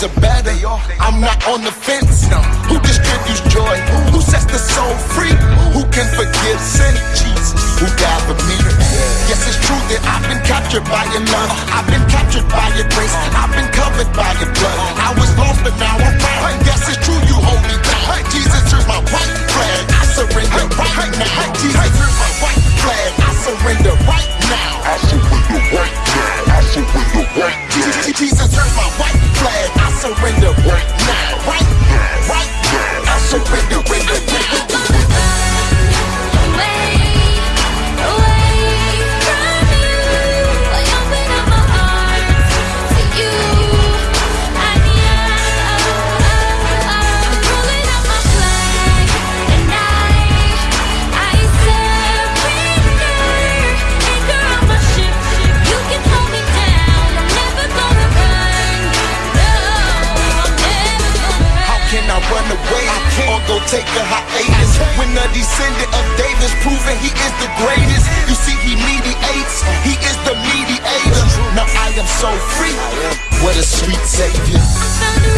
days are better. I'm not on the fence. Who distributes joy? Who sets the soul free? Who can forgive sin? Jesus, who died for me? Yes, it's true that I've been captured by your love. I've been captured by your grace. I've been covered run away or go take a hiatus when the descendant of David's proven he is the greatest? You see, he mediates, he is the mediator. Now I am so free. What a sweet savior.